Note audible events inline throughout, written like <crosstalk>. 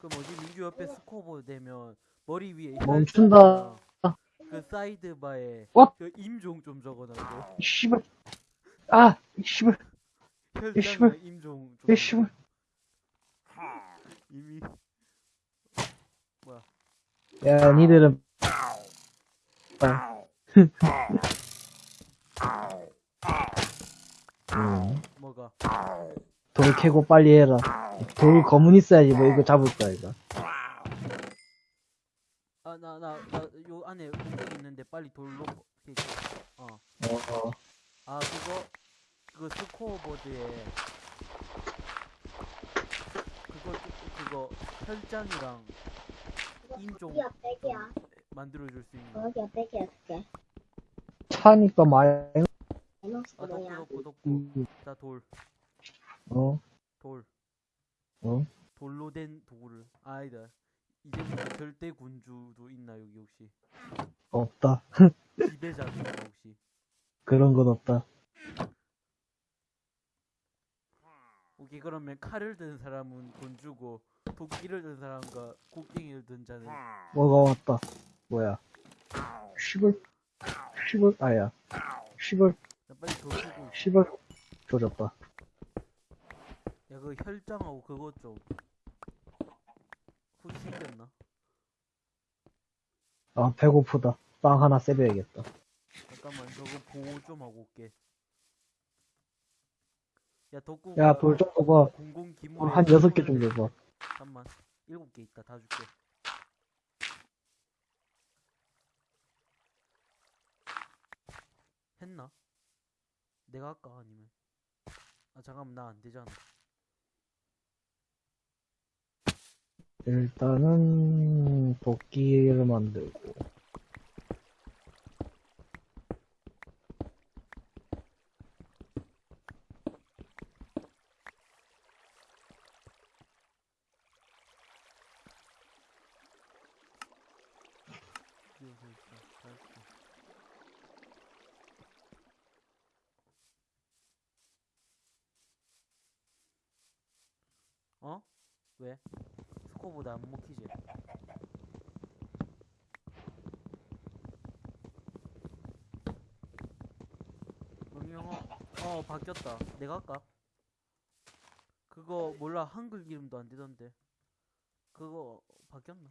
그 뭐지 민규 옆에 스코보 되면 머리 위에 멈춘다. 혈자랑 그 사이드 바에 어? 그 임종 좀 적어놔줘. 이 씨발. 아, 이 씨발. 씨발. 임종 좀. 이 씨발. 이미 뭐야? 야, 니들은. 아. 음, 뭐가? 돌 캐고 빨리 해라. 돌 검은 있어야지 뭐 이거 잡을 거야 이거. 아 나 나 나 요 안에 공격 있는데 빨리 돌로 이렇게 어. 어, 아 그거 그 스코어보드에 그거 그거 혈장이랑 인종. 만들어줄 수 있는 여기야 백이야 그게. 차니까 말. 에너스 아 덕구 덕구 음, 자돌 어, 돌 어. 돌로 된 돌을 아, 아니다 이제부터 절대 군주도 있나 여기 혹시 없다. 지배자도 있나 혹시 그런 건 없다. 오케이 그러면 칼을 든 사람은 군주고 도끼를 든 사람과 곡괭이를 든 자는 뭐가 왔다. 뭐야? 씨발. 씨발. 아야. 씨발. 나 빨리 돌 쓰고 씨발. 조졌다. 야, 그 혈장하고 그거 좀 혹시 생겼나? 아, 배고프다. 빵 하나 세배야겠다. 잠깐만, 저거 보호 좀 하고 올게. 야, 덕구. 야, 돌 좀 줘봐. 공공 기물. 돌한 여섯 개 좀 줘봐. 잠깐만, 일곱 개 있다, 다 줄게. 했나? 내가 할까 아니면? 아 잠깐만 나 안 되잖아. 일단은 도끼를 만들고. 어? 왜? 스코보드 안 먹히지? 음 영어 어 바뀌었다 내가 할까? 그거 몰라 한글 이름도 안 되던데 그거 바뀌었나?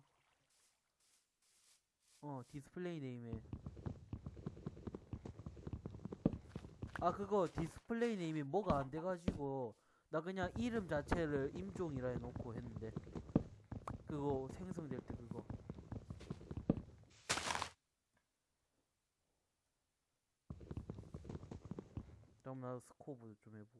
어 display name에 아 그거 display name이 뭐가 안 돼가지고 나 그냥 이름 자체를 임종이라 해놓고 했는데 그거 생성될 때 그거. 그럼 나 스코보드 좀 해보고.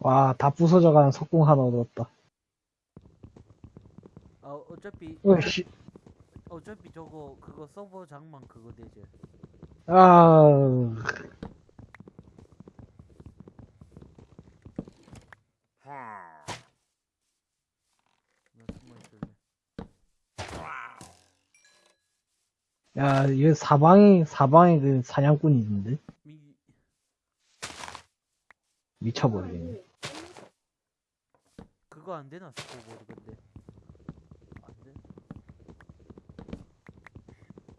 와 다 부서져가는 석궁 하나 얻었다. 아 어차피 어씨. 어차피 저거 그거 서버 장만 그거 되지 아 야, 얘 사방에, 사방에 그 사냥꾼이 있는데? 미 미쳐버리겠네. 그거 안 되나 스코보드 근데 안 돼?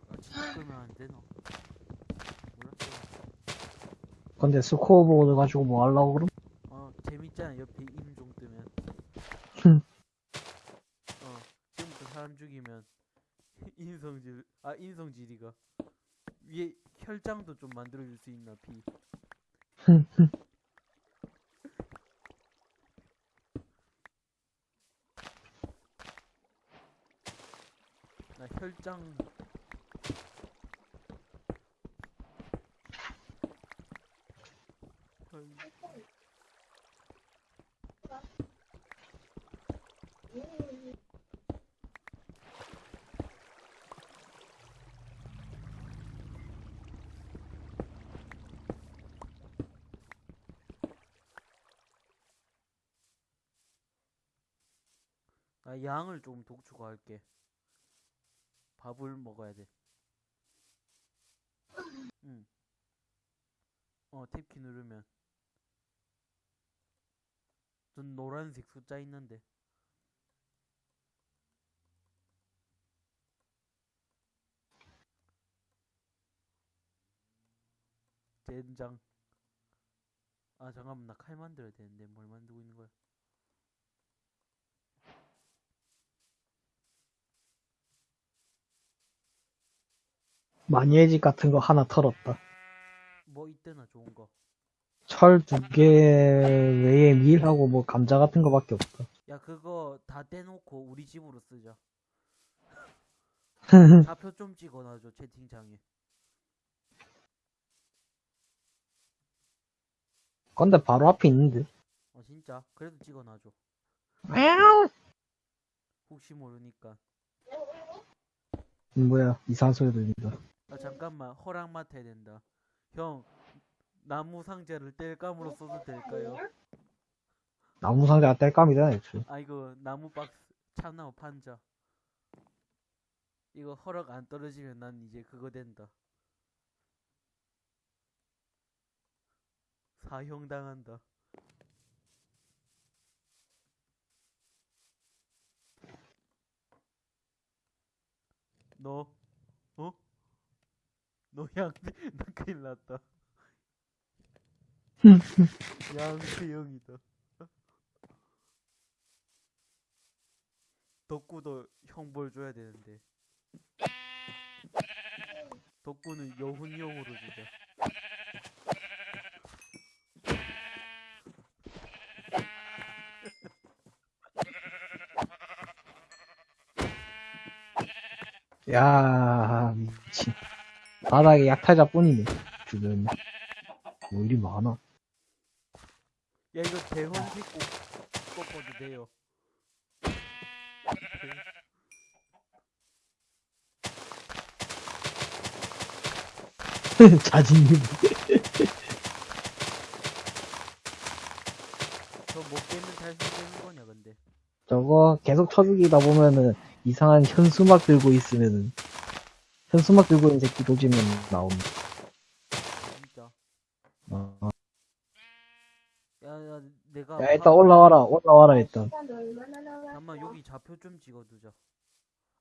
아 끄면 안 되나? 몰랐어 근데 스코어 보드 가지고 뭐 하려고 그럼? 어 재밌잖아. 옆에 임종 뜨면. 흠. 어 지금부터 사람 죽이면 <laughs> 인성질 아 인성질이가. 위에 혈장도 좀 만들어줄 수 있나 피나 혈장 혈- 나 양을 좀 독촉할게. 밥을 먹어야 돼. 응. 어 탭키 누르면 전 노란색 숫자 있는데 젠장. 아 잠깐만 나 칼 만들어야 되는데 뭘 만들고 있는 거야? 마니에지 같은 거 하나 털었다. 뭐 이때나 좋은 거. 철 두 개 외에 밀하고 뭐 감자 같은 거밖에 없다. 야 그거 다 떼놓고 우리 집으로 쓰자. <laughs> 좌표 좀 찍어놔줘 채팅창에 근데 바로 앞에 있는데. 어 진짜 그래도 찍어놔줘 혹시 모르니까 뭐야 이상한 소리 들린다. 아 잠깐만 허락 맡아야 된다 형 나무 상자를 뗄감으로 써도 될까요? 나무 상자가 뗄감이잖아 애초에. 아 이거 나무 박스 참나무 판자 이거 허락 안 떨어지면 난 이제 그거 된다 사형 당한다. 너 어? 너 양, <laughs> 나 큰일 났다. <laughs> 양세형이다. 덕구도 형벌 줘야 되는데. 덕구는 여훈형으로 주자 야 미친. 바닥에 약탈자 뿐이네. 주변에. 뭐 일이 많아. 야 이거 대형 씻고 꺾어도 돼요 <laughs> 자진님. 저못 깨면 달성되는 거냐 근데 저거 계속 쳐죽이다 보면은 이상한 현수막 들고 있으면은 현수막 들고 있는 새끼 도지면 나옵니다. 진짜 어. 야 야 내가 야 파- 일단 올라와라 올라와라 일단. 잠깐만 여기 좌표 좀 찍어두자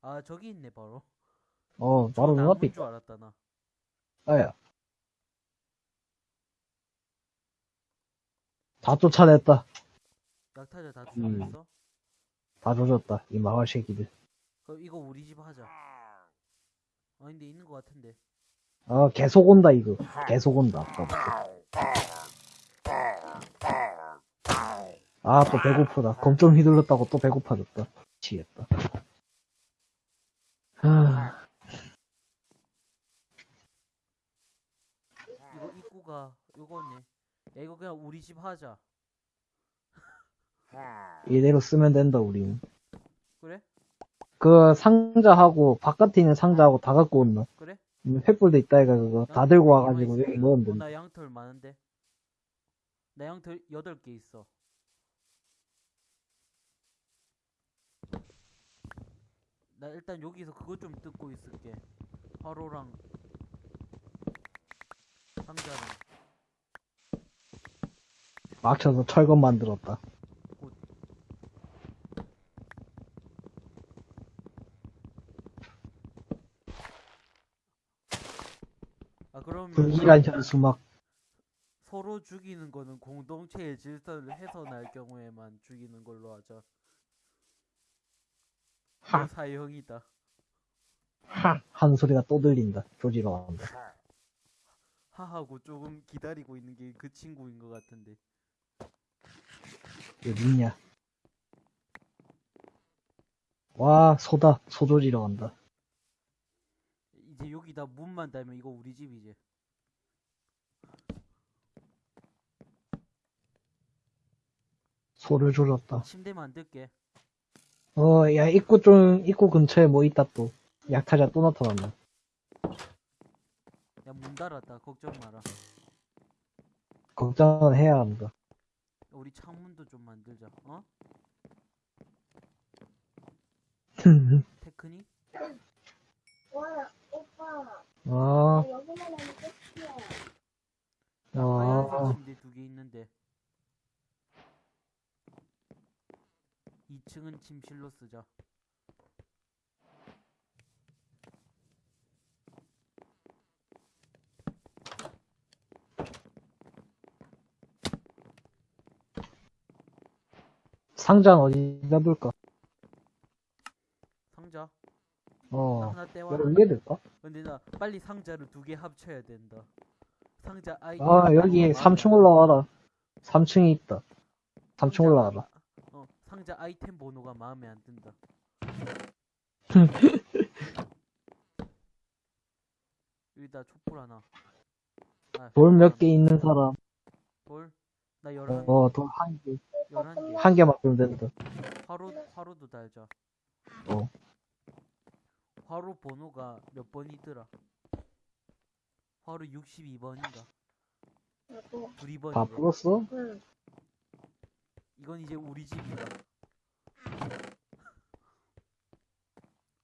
아 저기 있네 바로 어 바로 저 눈앞에 줄 알았다 나 있다야. 다 쫓아냈다. 약타자 다 음. 죽였어? 다 조졌다. 이 마을 새끼들. 그럼 이거 우리 집 하자 아 근데 있는 거 같은데 아 계속 온다 이거. 계속 온다. 아까부터. 아 또 배고프다. 검 좀 휘둘렀다고 또 배고파졌다. 미치겠다. 하... 이거 입구가 요거네 야 이거 그냥 우리 집 하자 이대로 쓰면 된다 우리는. 그 상자하고 바깥에 있는 상자하고 다 갖고 온다. 그래? 음, 횃불도 있다 이가 그거 다 들고 와가지고 여기 넣으면 어, 된다. 나 양털 많은데 나 양털 8개 있어 나 일단 여기서 그거 좀 뜯고 있을게 화로랑 상자랑 막쳐서 철검 만들었다. 아 그럼 불길한 현수막. 서로 죽이는 거는 공동체의 질서를 훼손할 경우에만 죽이는 걸로 하자 하. 너 사형이다 하! 한 소리가 또 들린다. 조지러 간다. 하하고 조금 기다리고 있는 게 그 친구인 것 같은데 있냐? 와, 소다. 소 조지러 간다. 이제 여기다 문만 달면 이거 우리 집이지 소를 조졌다. 침대 만들게 어, 야, 입구 좀, 입구 근처에 뭐 있다 또. 약탈자 또 나타났네. 야문 닫았다 걱정 마라 걱정은 해야 한다. 우리 창문도 좀 만들자 어? <laughs> 테크닉? 어, 여기만 하면 끝이야. 어. 침대 두개 있는데 2층은 침실로 쓰자 상자는 어디다 둘까? 상자 나 어, 하나 떼와 여기 위에 둘까? 근데 나 빨리 상자를 두 개 합쳐야 된다 상자 아이 아, 여기 3층 올라와라. 3층에 있다. 3층 올라와라. 어 상자 아이템 번호가 마음에 안 든다 <laughs> 여기다 촛불 하나 아, 돌 몇. 개 있는 사람. 돌? 나 열한 개 어, 돌 한 개. 열한 개한 개 만 들면 된다. 화로 화로도 달자 어. 화로 번호가 몇 번이더라? 화로 62번인가? 하고, 우리 다 번이래. 풀었어? 응. 이건 이제 우리 집이다. <laughs>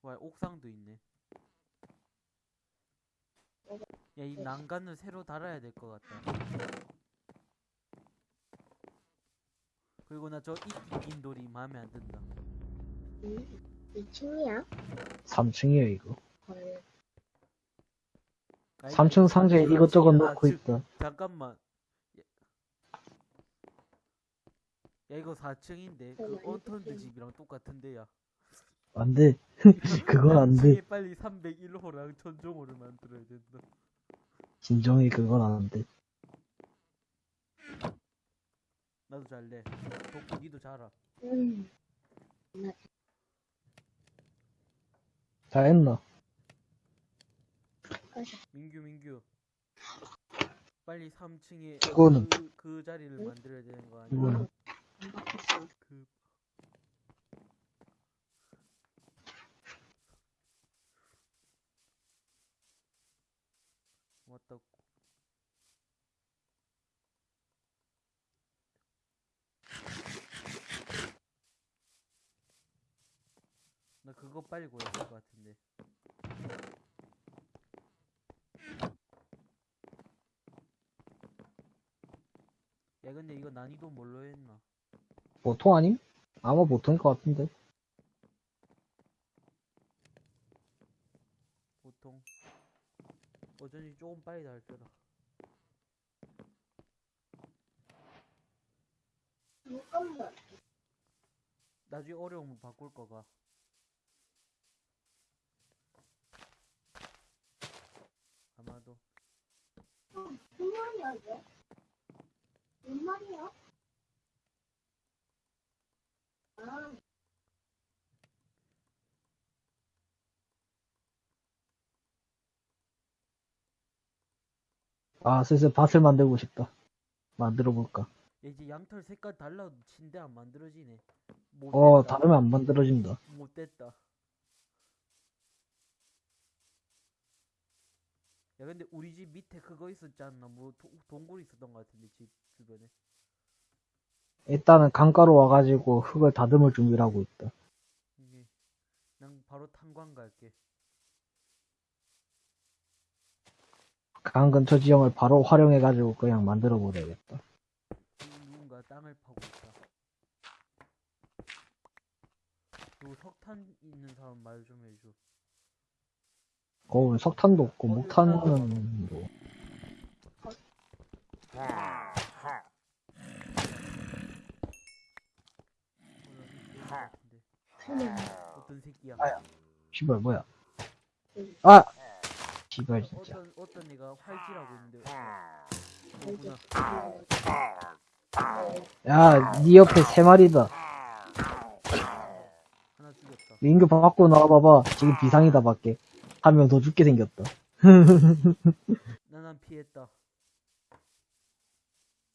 와 옥상도 있네. 야 이 난간을 새로 달아야 될 것 같다. 그리고 나 저 이끼 낀 돌이 마음에 안 든다. 이, 2층이야? 3층이야, 이거. 헐. 아, 이거 3층 상자에 이것저것 아, 넣고 즉, 있다. 잠깐만 야 이거 4층인데 그 바뀌네. 집이랑 똑같은데야 안 돼. <laughs> 그건 안 돼. 4층에 빨리 301호랑 천정호를 만들어야 된다 진정이 그건 안 돼. 나도 잘래 덕분이도 잘하 음. 다 했나? 민규 민규 빨리 3층에 이거는- 그, 그 자리를 만들어야 되는 거 아니야? 이거는. 그 왔다 나 그거 빨리 구해야 될 것 같은데 야 근데 이거 난이도 뭘로 했나 보통 아님? 아마 보통일 것 같은데. 보통 어쩐지 조금 빨리 닳더라 잠깐만. 나중에 어려우면 바꿀 거가 아마도 무슨 말이야, 이게? 무슨 말이야? 아, 아, 슬슬 밭을 만들고 싶다. 만들어 볼까? 야, 이제 양털 색깔 달라도 침대 안 만들어지네 못 어. 다르면 안 만들어진다. 못 됐다 야 근데 우리 집 밑에 그거 있었지 않나 뭐 도, 동굴 있었던 것 같은데 집 주변에 일단은 강가로 와가지고 흙을 다듬을 준비를 하고 있다. 이게 난 바로 탄광 갈게 강 근처 지형을 바로 활용해가지고 그냥 만들어 버려야겠다. 누군가 땅을 파고 있다. 요 석탄 있는 사람 말 좀 해줘. 거기 석탄도 없고 어, 목탄은 뭐 어. 어떤 새끼야? 아야. 씨발 뭐야? 아, 씨발 진짜. 어떤 어떤 애가 활지라고 있는데. 야, 네 옆에 세 마리다. 하나 죽였다. 민규 밖으로 나와봐봐. 지금 비상이다 밖에. 한 명 더 죽게 생겼다. 나난 피했다.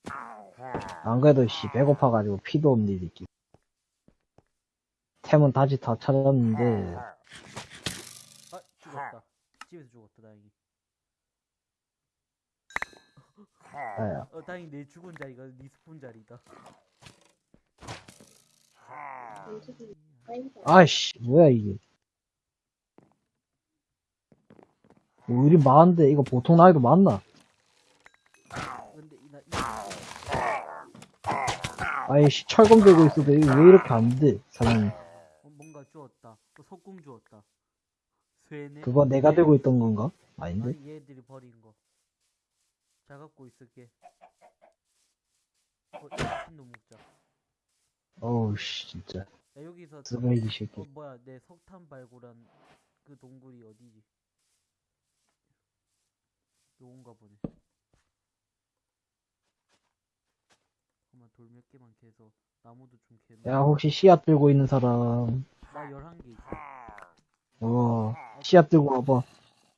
<laughs> 안 그래도 씨 배고파가지고 피도 없니 새끼. 템은 다시 다 찾았는데 아 죽었다. 집에서 죽었다 다행히. 아야. 어 다행히 내 죽은 자리가 리스폰 자리다. 움직이기 빨리 아이씨 뭐야 이게. 우리 많은데 이거 보통 나이도 많나? 근데 이나 이 아이씨, 철검 들고 있어도 왜 이렇게 안 돼, 사장님. 어, 뭔가 주었다. 또 석궁 주었다. 쇠네. 그거 내가 들고 있던 건가? 아닌데? 아니 얘들이 버린 거. 잘 갖고 있을게. 어, 먹자. 어우, 씨, 진짜. 야 여기서 쓰레기 새끼. 어 뭐야 내 석탄 발굴한 그 동굴이 어디지? 요건가 보네. 잠깐만 돌 몇 개만 캐서 나무도 좀 캐. 야, 혹시 씨앗 들고 있는 사람. 나 11개 있어. 어, 씨앗 들고 와봐.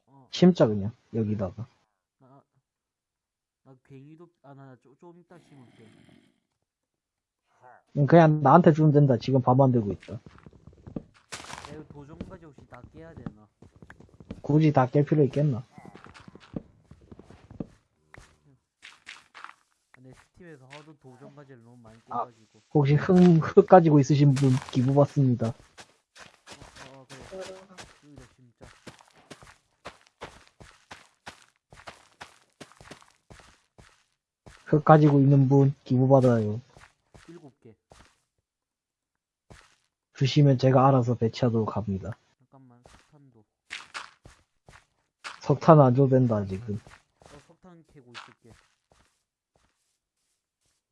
어, 심자, 그냥. 여기다가. 나, 나 괭이도, 아, 나, 나 좀, 좀 이따 심을게. 그냥 나한테 주면 된다. 지금 밥 만들고 있다. 야, 이거 도전까지 혹시 다 깨야 되나? 굳이 다 깰 필요 있겠나? 아, 내 스 팀에서 하도 도전까지를 너무 많이 아. 깨가지고. 혹시 흙, 흙 가지고 있으신 분 기부 받습니다. 어, 어, 그래. 진짜. 흙 가지고 있는 분 기부 받아요. 일곱 개. 주시면 제가 알아서 배치하도록 합니다. 잠깐만, 석탄도. 석탄 안 줘도 된다, 지금. 어, 석탄 캐고 있을게.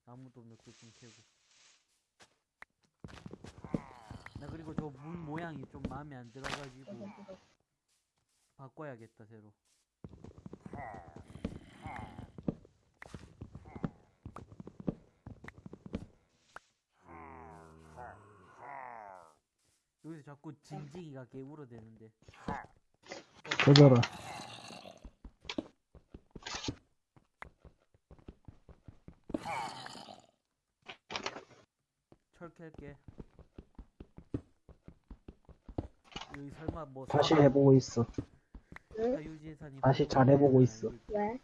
나무도 몇 개 좀 캐고. 나 그리고 저문 모양이 좀 마음에 안 들어가지고 바꿔야겠다 새로. 여기서 자꾸 징징이가 개울어대는데. 꺼져라. 철 캘게. 뭐 다시 해보고 있어. 응? 자유재산이 다시 잘 해보고 있어. 왜?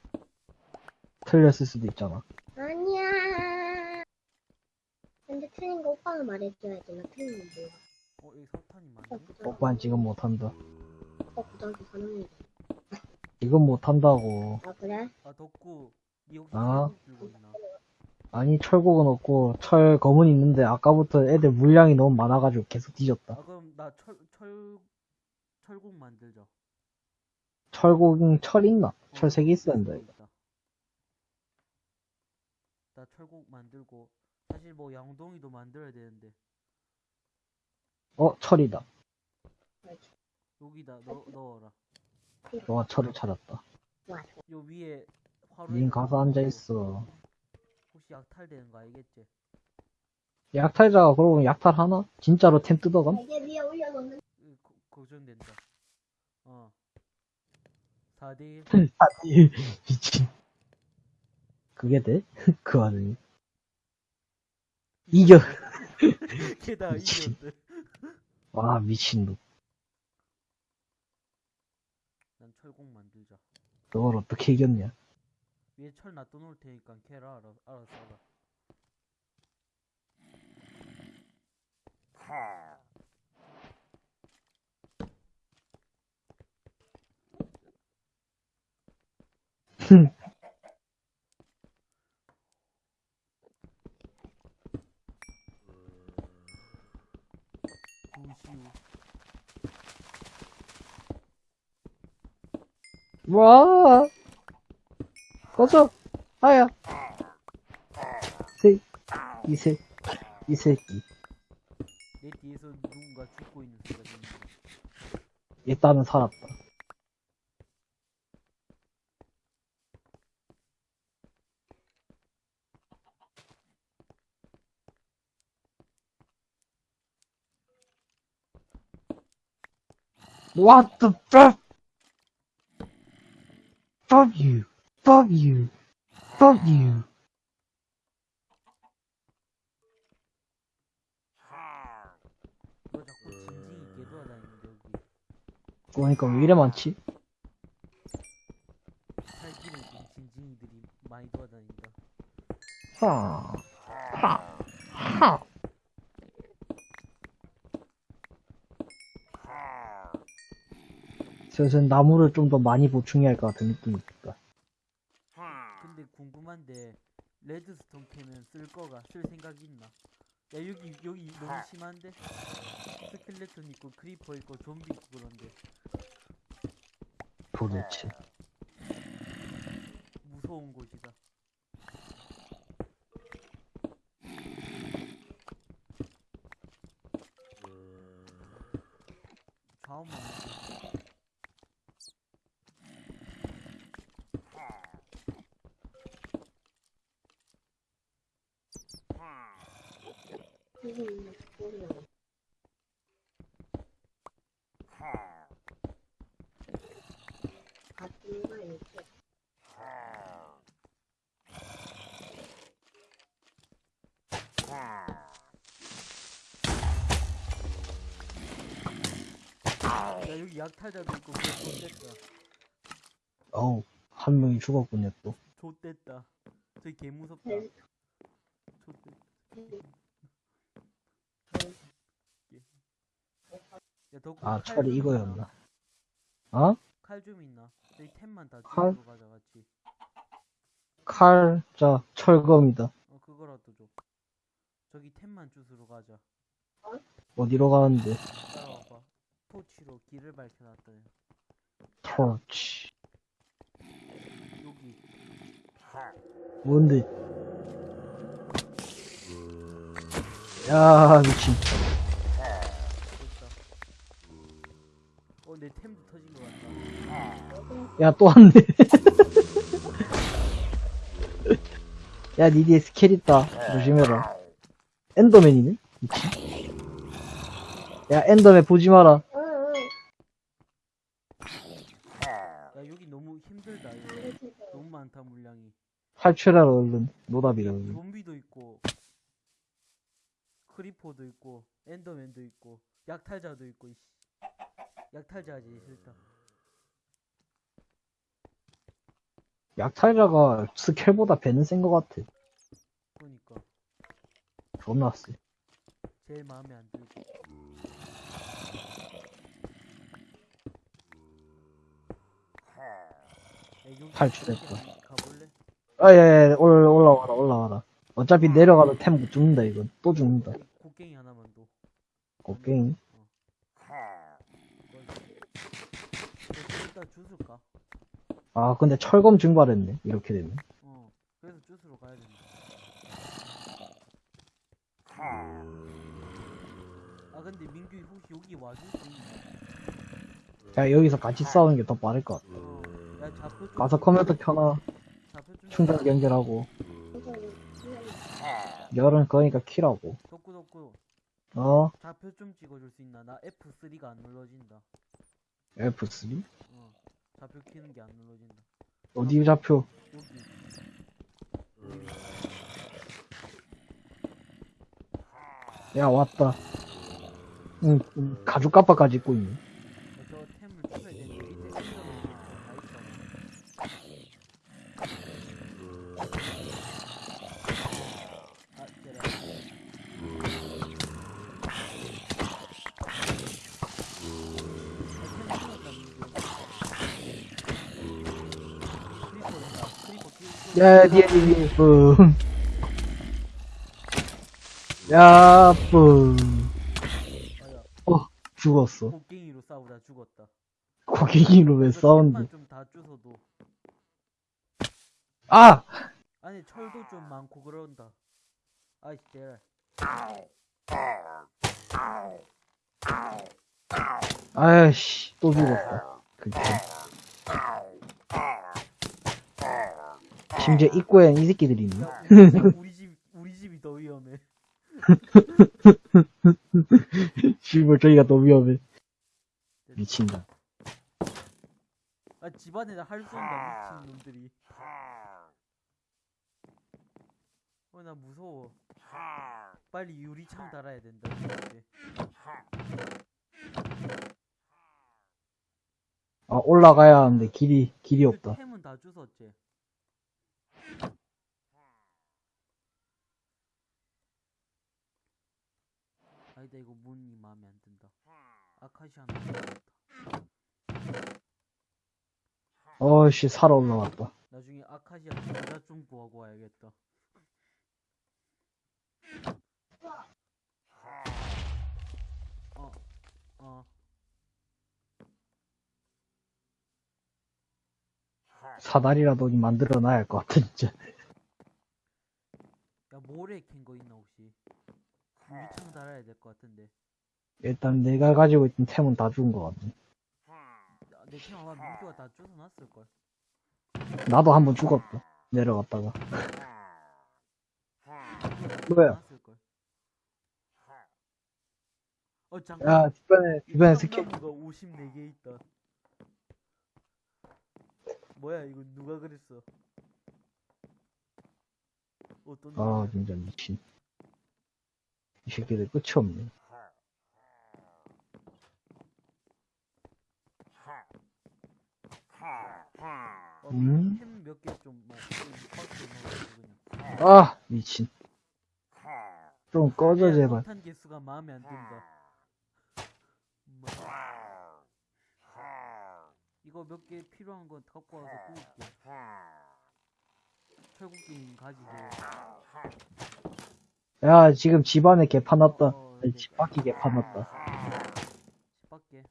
틀렸을 수도 있잖아. 아니야. 근데 틀린 거 오빠가 말해줘야지. 나 틀린 건 몰라. 어 여기 오빠 많네. 오빠는 지금 못한다. 오빠 고등학교 3학년. 이건 못한다고. 아, 그래? 아 덕구 니 혹시 아. 철국 들고 있나? 아니, 철곡은 없고, 철 검은 있는데, 아까부터 애들 물량이 너무 많아가지고 계속 뒤졌다. 아 그럼 나 철 철 철국 만들자. 철곡, 철 있나? 어, 철세개 있어야 된다, 이거. 나 철국 만들고 사실 뭐 양동이도 만들어야 되는데 어, 철이다. 여기다 넣, 넣어라. 너가 철을 찾았다. 요 위에 화로. 닌 가서 앉아 있어. 혹시 약탈되는 거 알겠지? 약탈자가 그러고 약탈 하나? 진짜로 템 뜯어감? 이게 위에 올려놓는 으, 거- 걱정된다. 어. 4대1 아니, <laughs> 미친. 그게 돼? <laughs> 그 와중에. 이겨. <laughs> 게다가 미친. 이겼대. 와, 미친놈. 난 철국 만들자. 그걸 어떻게 이겼냐? 위에 철 놔둬놓을 테니까 캐라 알아, 알아서 알아. <laughs> 와! 꺼져! 아야! 새, 이 새, 이 새끼. 내 뒤에서 누군가 죽고 있는 소리가 들린다. 일단은 살았다. What the fuck? Fuck you. Fuck you. Fuck you. 너 자꾸 징징이 개돌아다니는데 여기 그러니까 왜 이래 많지? 살기는 좀 징징이들이 많이 돌아다닌다. 하. 하. 슬슬 나무를 좀 더 많이 보충해야 할 것 같은 느낌이 든다. 근데 궁금한데 redstone 캐면 쓸 거가 쓸 생각이 있나? 야 여기 여기 너무 심한데? 스켈레톤 있고 크리퍼 있고 좀비 있고 그런데 도대체. 무서운 곳이다. 좌우만 보고. 이거 있는 소리야. 같은 거 이렇게. 약탈자도 있고 그거 좆됐다. 어우, 한 명이 죽었군요, 또. 좆됐다. 저기 개 무섭다. 네. 좆됐다. 야 아, 칼 철이 좀 이거였나. 어? 칼 좀 있나? 저기 템만 다 칼? 주고 가자 같이. 칼, 자, 철검이다. 어 그거라도 줘. 저기 템만 주스러 가자. 어디로 가는데? 따라와봐. 토치로 길을 밝혀놨더니 토치. 여기 뭔데? 야, 미친. 어내 템도 터진 것 같다. 야, 또 왔네. 야, 니 뒤에 스켈 있다. 조심해라. 엔더맨이네? 미친. 야, 엔더맨 보지 마라. 응, 응. 야 여기 너무 힘들다. 이거. 너무 많다 물량이. 탈출하라, 얼른. 노답이라, 얼른. 좀비도 있고 크리퍼도 있고 엔더맨도 있고 약탈자도 있고 이씨. 약탈자지 싫다. 약탈자가 스켈보다 배는 센 것 같아. 그러니까 존나 세. 제일 마음에 안 들고. 탈출했다. 아, 예, 예, 올, 올라와라, 올라와라. 어차피 내려가도 템못 죽는다, 이건. 또 죽는다. 곡괭이 하나만 더. 곡괭이. 일단 주술까? 아, 근데 철검 증발했네. 이렇게 되면. 어. 그래서 주스로 가야 된다. 아 근데 민규 혹시 여기 와줄 수 있나? 야, 여기서 같이 싸우는 게 더 빠를 것 같아. 어. 야 좀. 가서 컴퓨터 켜놔. 좌표 좀. 충전 연결하고. 이거 열은 그러니까 키라고. 덕구 덕구. 어? 좌표 좀 찍어줄 수 있나? 나 F3가 안 눌러진다. F3? 어. 좌표 키는 게 안 눌러진다. 어디 좌표? 여기. 야, 왔다. 응, 응, 가죽 깜빡까지 입고 있네. 야, 저 템을 쳐야 되는데 밑에 생각을 다 있잖아. 아, 제라. 야, 뒤에, 뒤에, 뿡. 야, 뿡. 어, 죽었어. 곡괭이로 싸우다 죽었다. 고객이로 왜 싸운데? 좀다 주워도 아! 아니 철도 좀 많고 그런다. 아이 제라. 아이씨, 또 죽었다. 그치. 심지어 입구엔 이 새끼들이 있네. 야, <laughs> 우리 집- 우리 집 집이 더 위험해. <laughs> 씨발, 저기가 더 위험해. 미친다. 아 집안에다 할수 없다 미친 놈들이. 어 나 무서워. 빨리 유리창 달아야 된다. 이제. 아, 올라가야 하는데 길이, 길이 그 없다. 템은 다 주웠지. 아니다 이거 문이 마음에 안 든다. 아카시아. 어이씨, 살아 올라왔다. 나중에 아카시아 여자 좀 구하고 와야겠다. 어, 어. 사다리라도 만들어 놔야 할 것 같아, 진짜. 야, 모래 캔 거 있나, 혹시? 유리창 달아야 될 것 같은데. 일단 내가 가지고 있던 템은 다 죽은 것 같네. 야, 내캔 아마 민규가 다 쫓아놨을걸. 나도 한번 죽었다. 내려갔다가. 뭐야? 어, 잠깐. 야, 주변에, 주변에 스킬, 나무가 54개 있다. 뭐야, 이거 누가 그랬어? 어떤 아, 놈이야? 진짜 미친. 이 새끼들 끝이 없네. 어, 음? 햄몇 개 좀, 막, 좀 버스 넣어가지고 그냥. 아, 미친. 좀 꺼져, 제발. 폭탄 개수가 마음에 안 든다. 엄마. 이거 몇 개 필요한 건 갖고 와서 구울게. 철국님 가지고. 야, 지금 집안에 개판 왔다. 어, 아니, 집 밖에 개판 왔다. 집 밖에.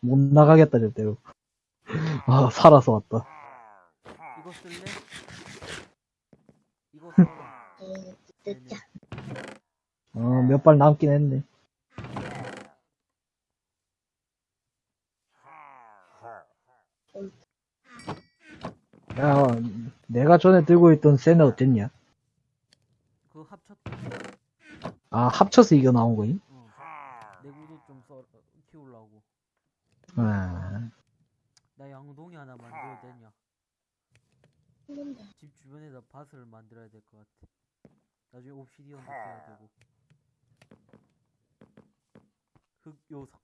못 나가겠다, 절대로. 아, 살아서 왔다. 이거 쓸래? 이거 써라. 에이, 늦자. 어, 몇 발 남긴 했네. 야, 내가 전에 들고 있던 쇠는 어땠냐? 그거 합쳤, 아, 합쳐서 이겨 나온 거임? 어. 내구도 좀 써, 키우려고. 아, 나 양동이 하나 만들어야 되냐? 집 주변에다 밭을 만들어야 될 것 같아. 나중에 옵시디언도 해야 되고. 흙 요석.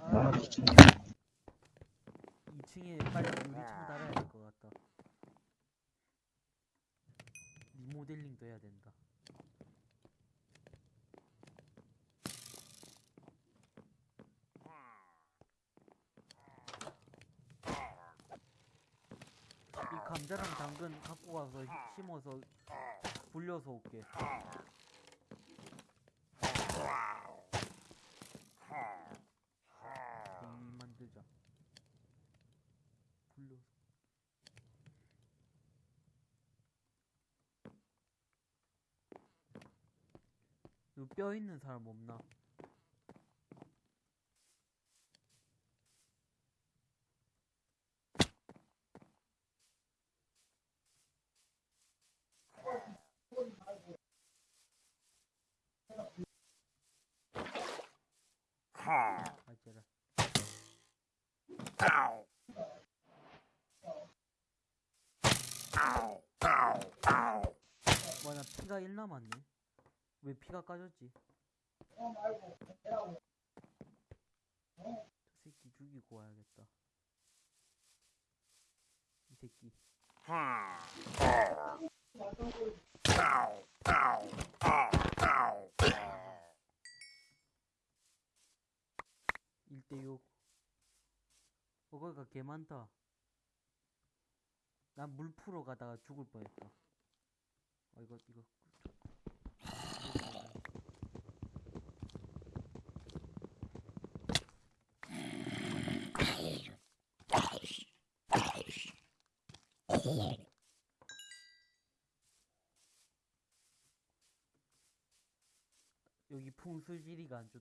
아, 아, 미친. 2층에 빨리 유리창 달아야 될 것 같다. 리모델링도 해야 된다. 이 감자랑 당근 갖고 가서 히- 심어서 불려서 올게. 음, 만들자. 불려서. 이거 뼈 있는 사람 없나? 와, 나 피가 1 남았네. 왜 피가 까졌지? 저 새끼 죽이고 와야겠다. 이 새끼. 일대6 어, 거기가 개 많다. 난 물 풀어 가다가 죽을 뻔했다. 어, 이거, 이거. <laughs> 여기 풍수지리가 안 좋,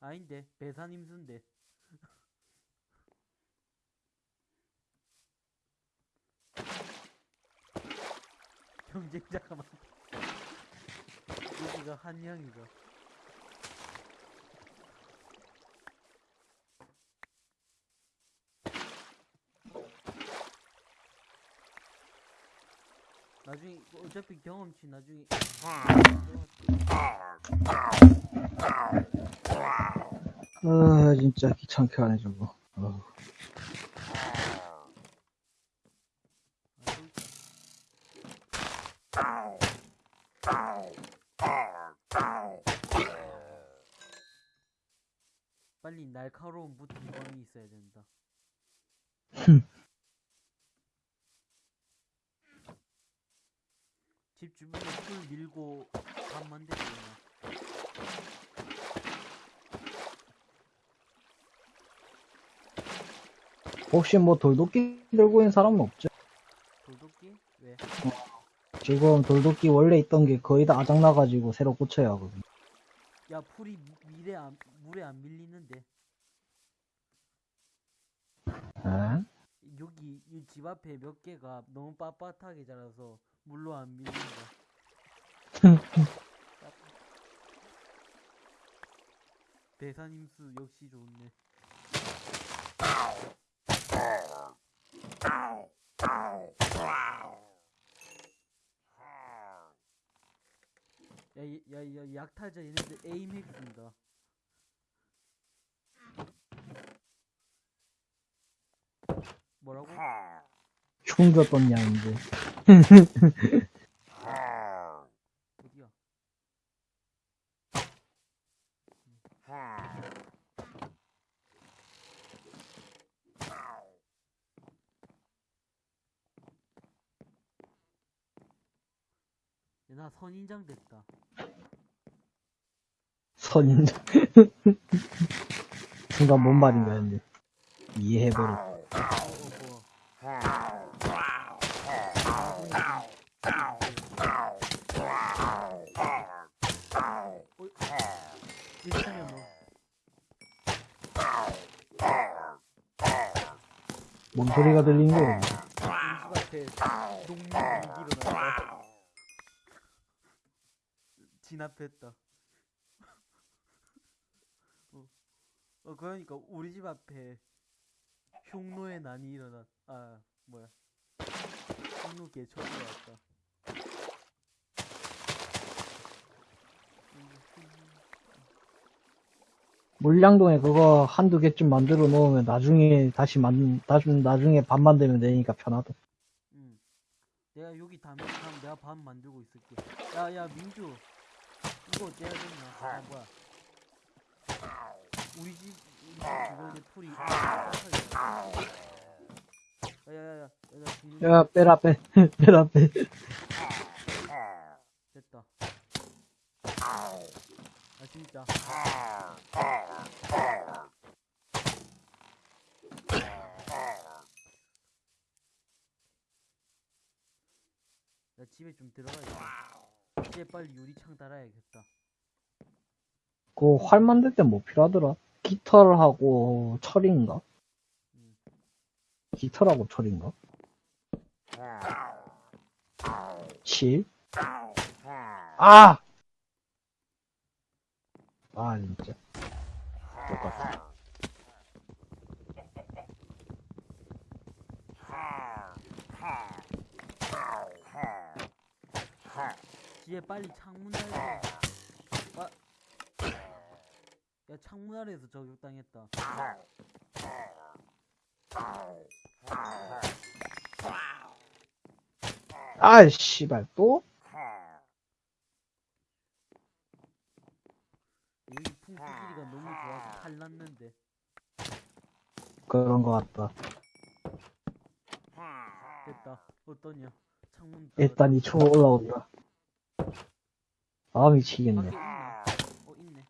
아닌데, 배산 임수인데. <laughs> 경쟁자가 많다. <laughs> 여기가 한양이가. 나중에 이거 어차피 경험치 나중에 아, 진짜 귀찮게 하네, 저거. 어우. 빨리 날카로운 무통광이 있어야 된다. 밀고 밥 만들고 그냥. 혹시 뭐 돌도끼 들고 있는 사람은 없죠? 돌도끼? 왜? 지금 돌도끼 원래 있던 게 거의 다 아작나가지고 새로 고쳐야 하거든. 야 풀이 미- 밀에 안, 물에 안 밀리는데 에? 여기 이 집 앞에 몇 개가 너무 빳빳하게 자라서 물로 안 밀린다. <laughs> 대사님수 역시 좋네. 야, 이- 야, 야, 약탈자 얘네들 에임 핵쓴다. 뭐라고? 흉졌던 양인데. 어디야? 야, 나 선인장 됐다. 선인장. <laughs> 순간 뭔 말인가 했는데. 뭐. 뭔 소리가 들린 거야? 집 앞에. 진압했다. 어, 어, 그러니까 우리 집 앞에 흉노의 난이 일어났. 아, 뭐야? 흉노 개처럼 왔다. 물량동에 그거 한두 개쯤 만들어 놓으면 나중에 다시 만, 나중, 나중에 밥 만들면 되니까 편하다. 응. 내가 여기 다음 다음 내가 밥 만들고 있을게. 야, 야, 민주. 이거 어째야 되냐? 아, 뭐야? 우리 집. 야, 빼라, 빼. <laughs> 빼라, 빼. 됐다. 아, 진짜. 나 집에 좀 들어가야겠다. 집에 빨리 유리창 달아야겠다. 그 활 만들 때 뭐 필요하더라? 깃털하고 철인가? 음. 깃털하고 철인가? 칠? 아! 아, 진짜. 똑같아. 집에 빨리 창문 달자. 아. 야, 창문 아래에서 저격당했다. 아, 씨발, 또? 여기 풍수지리가 너무 좋아서 탈났는데. 그런 거 같다. 됐다. 어떠냐? 창문 일단 이초 올라온다. 아, 미치겠네. 어, 있네.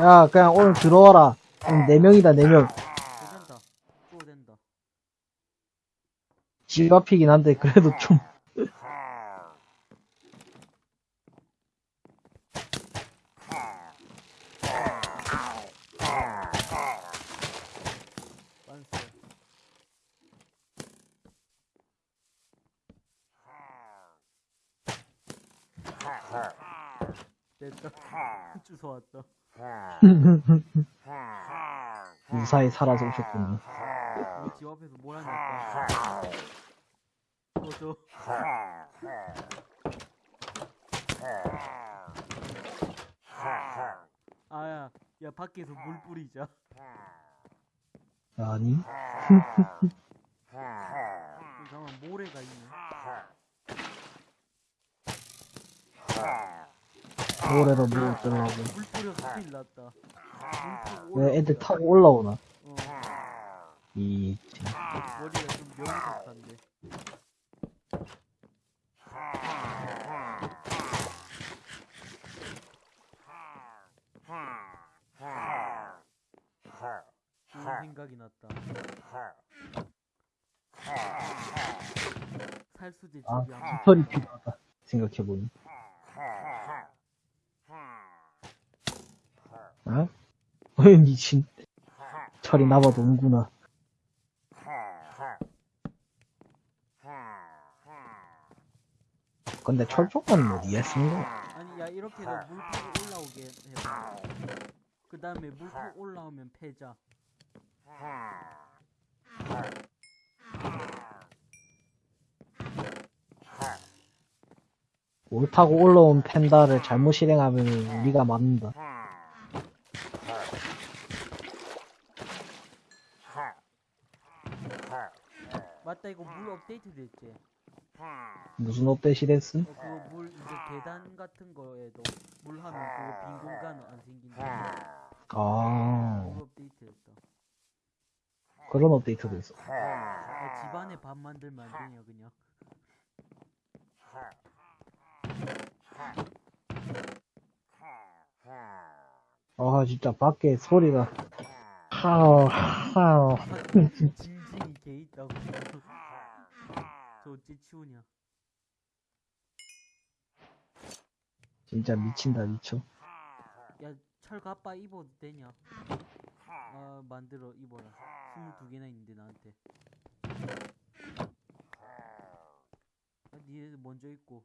야, 그냥 오늘 들어와라. 오늘 4명이다, 4명. 괜찮다. 또 된다. 집 앞이긴 한데, 그래도 좀. 완수. 됐다. 주워 왔다. 무사히 살아서 오셨군요. 집 앞에서 뭘 하냐까. 어, 저. 아야, 야, 밖에서 물 뿌리자. 아니? 잠깐만, 모래가 있네. 돌에다 물 어쩌려고. 물 뿌려서 큰일 났다. 물 타고 왜 애들. 타고 올라오나? 어, 이, 머리가 좀 명석한데. 좋은 생각이 났다. 살수제 아, 집이 한 깃털이 필요하다. 생각해보니. 어? 어이, 미친. 철이 나봐도 온구나. 근데 철 조건은 어디에 쓴 거야? 아니 야 이렇게 해서 물 타고 올라오게 해봐. 그 다음에 물 타고 올라오면 패자. 올 타고 올라온 펜다를 잘못 실행하면 우리가 맞는다. 맞다 이거 물 업데이트 됐지. 무슨 업데이트 됐음? 어, 그거 물 이제 계단 같은 거에 도 물 하면 그거 빈 공간 안 생긴다. 아, 물 업데이트 됐다. 그런 업데이트도 있어. 야, 집안에 밥 만들면 안 되냐 그냥. 아, 진짜 밖에 소리가. 하우, 하우. 징징이 개 있다고. 치우냐. 진짜 미친다, 미쳐. 야, 철 가빠 입어도 되냐? 아, 만들어 입어라. 22개나 있는데, 나한테. 아, 니네 먼저 입고.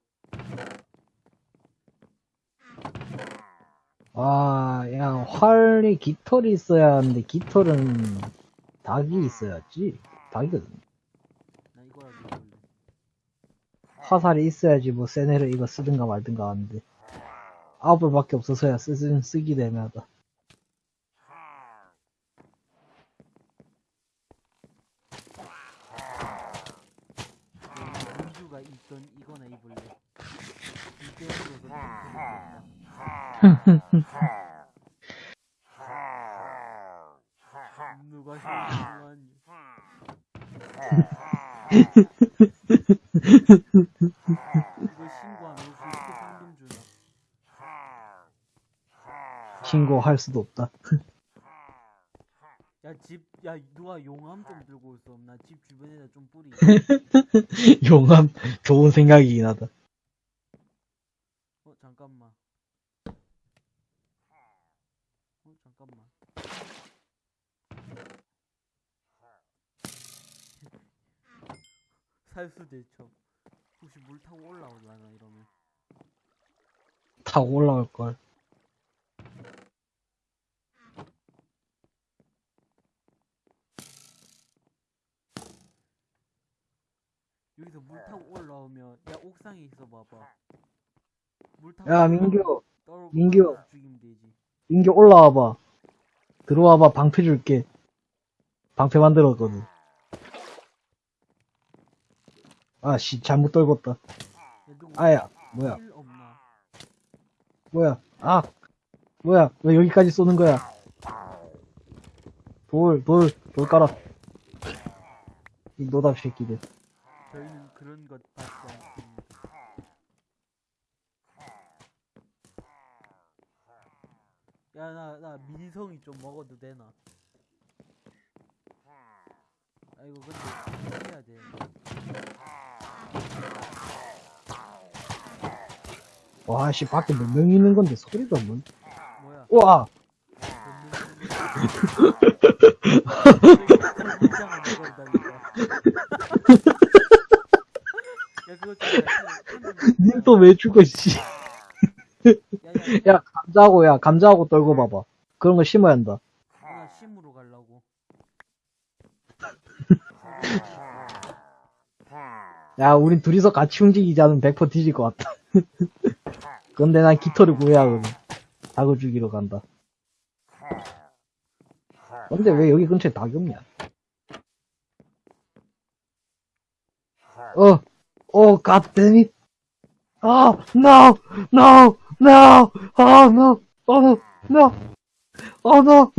아, 야, 활이 깃털이 있어야 하는데, 깃털은 닭이 있어야지. 닭이거든. 나 이거라도 입을래. 화살이 있어야지, 뭐, 세네를 이거 쓰든가 말든가 하는데. 아홉벌밖에 없어서야 쓰긴, 쓰기도 애매하다. <laughs> <laughs> 누가 <laughs> 신고할 수도 없다. 야, 집, 야, 누가 용암 좀 들고 있어. 나집 주변에다 좀 뿌리. <laughs> 용암, 좋은 생각이긴 하다. 어, 잠깐만. 어, 잠깐만. <laughs> 살수 대첩. 혹시 물 타고 올라오려나, 이러면. 타고 올라갈걸. 여기서 물 타고 올라오면, 야, 옥상에 있어 봐봐. 물 타고 야, 민규, 민규. 올라와서 죽이면 되지. 민규 올라와봐. 들어와봐, 방패 줄게. 방패 만들었거든. 아, 씨, 잘못 떨궜다. 아야, 뭐야? 뭐야, 아, 뭐야, 왜 여기까지 쏘는 거야? 돌, 돌, 돌 깔아. 이 노답 새끼들. 저희는 그런 것 받지 않습니다. 야, 나, 나 민성이 좀 먹어도 되나? 아, 이거 근데 해야 돼. 와, 씨, 밖에 몇 명 있는 건데 소리가 뭐. 뭐야? 우와! 민장을 먹어다니까. 야, 그거 좀. 님또 왜 죽어, 씨. <laughs> 야, 감자하고, 야, 감자하고 떨고 봐봐. 그런 거 심어야 한다. 나 심으로 가려고. 야, 우린 둘이서 같이 움직이지 않으면 100% 뒤질 것 같다. <laughs> 근데 난 깃털을 구해야 하거든. 닭을 죽이러 간다. 근데 왜 여기 근처에 닭이 없냐? 어, 어, goddammit. 아, no, no, no, 아, no, 어, no, no, 어, no.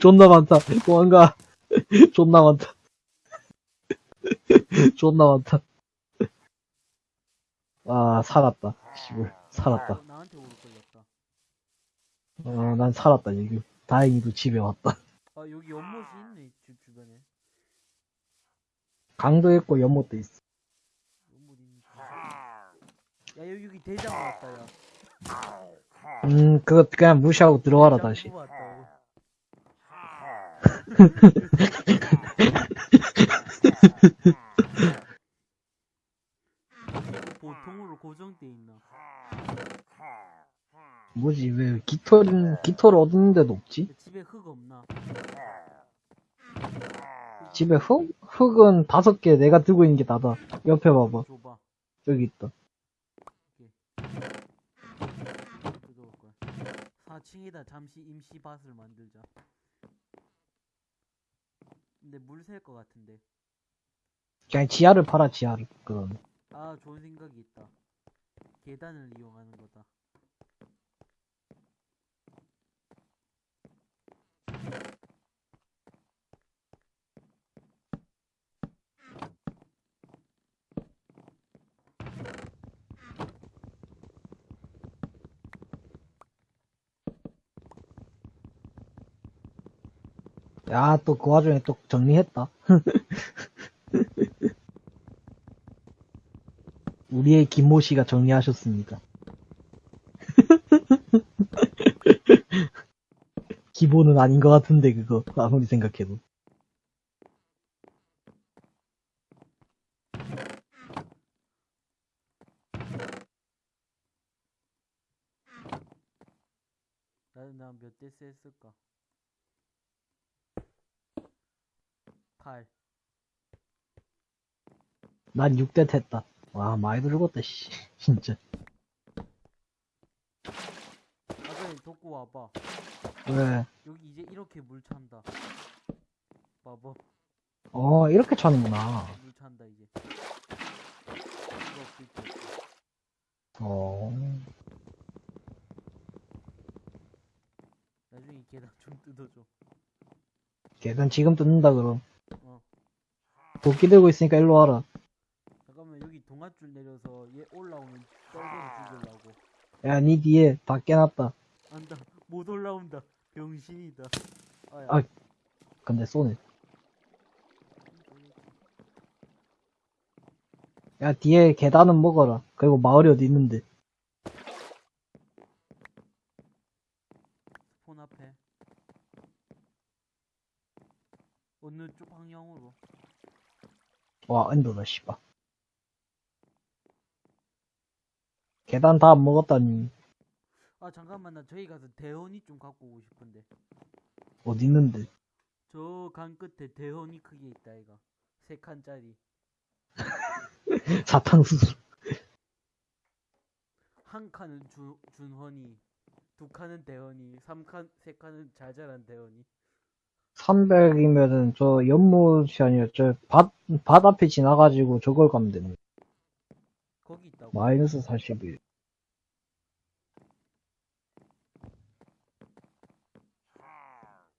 존나 많다. 도망가. <laughs> 존나 많다. <laughs> 존나 많다. 아, 살았다. 씨발, 살았다. 어, 나한테 오를 걸렸다. 어, 난 살았다, 지금. 다행히도 집에 왔다. <laughs> 아 여기 연못이 있네 집 주변에. 강도 있고 연못도 있어. 연못 있는. 야 여기, 여기 대장 왔다 야. 음, 그거 그냥 무시하고 들어와라, 다시. 왔다고. 보통으로 고정돼 있나? 뭐지, 왜 깃털, 깃털을 얻는 데도 없지? 집에 흙 없나? 집에 흙? 흙은 다섯 개 내가 들고 있는 게 나다. 옆에 봐봐. 줘봐. 여기 있다. 뜯어올 거야. 4층에다 잠시 임시 밭을 만들자. 근데 물 셀 것 같은데. 그냥 지하를 팔아, 지하를. 그럼. 아, 좋은 생각이 있다. 계단을 이용하는 거다. 야, 또 그 와중에 또 정리했다. <laughs> 우리의 김모 씨가 정리하셨습니다. <laughs> 기본은 아닌 것 같은데, 그거. 아무리 생각해도. 나는 나몇 대스 했을까? 8. 난 6대 했다. 와, 많이 들었다, 씨. <laughs> 진짜. 아까 덕구 와봐. 왜? 여기 이제 이렇게 물 찬다. 봐봐. 어, 이렇게 차는구나. 물 찬다 이제. 어. 나중에 이 계단 좀 뜯어줘. 계단 지금 뜯는다, 그럼. 어. 도끼 들고 있으니까 일로 와라. 잠깐만 여기 동아줄 내려서 얘 올라오면 떨궈서 죽이려고. 야, 니 뒤에 다 깨놨다. 안다. 못 올라온다. 병신이다. 아야. 아. 근데 쏘네. 야, 뒤에 계단은 먹어라. 그리고 마을이 어디 있는데. 폰 앞에. 어느 쪽? 와, 엔더다, 씨발. 계단 다안 먹었다니. 아 잠깐만 나 저기 가서 대원이 좀 갖고 오고 싶은데. 어디 있는데. 저 강 끝에 대원이 크게 있다 이가. 세 칸짜리. <laughs> 사탕수수. 한 칸은 주, 준헌이, 두 칸은 대원이, 삼 칸, 세 칸은 잘 자란 대원이. 300이면은 저 연못이 아니라 저 밭, 밭 앞에 지나가지고 저걸 가면 되네. 거기 있다고. 마이너스 41.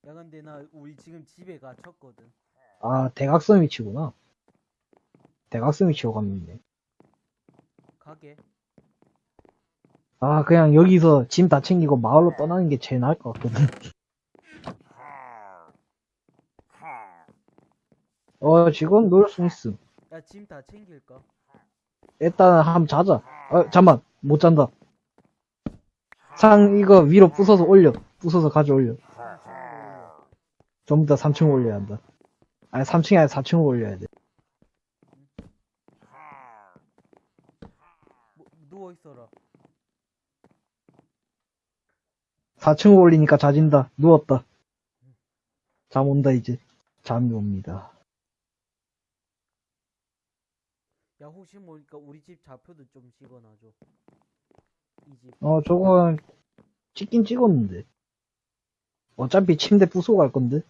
야 근데 나 우리 지금 집에 갇혔거든. 아, 대각선 위치구나. 대각선 위치로 가면 돼. 가게. 아, 그냥 여기서 짐 다 챙기고 마을로 떠나는 게 제일 나을 것 같거든. 어, 지금 놀 수 있음. 야 짐 다 챙길까? 일단 한번 자자. 어, 잠만. 못 잔다. 상, 이거 위로 부숴서 올려. 부숴서 가져 올려. 전부 다 3층 올려야 한다. 아니, 3층이 아니라 4층 올려야 돼. 뭐, 누워 있어라. 4층 올리니까 자진다. 누웠다. 잠 온다, 이제. 잠이 옵니다. 야 혹시 모르니까 우리 집 좌표도 좀 찍어놔줘. 이 집. 어, 저건 찍긴 찍었는데. 어차피 침대 부숴 갈 건데.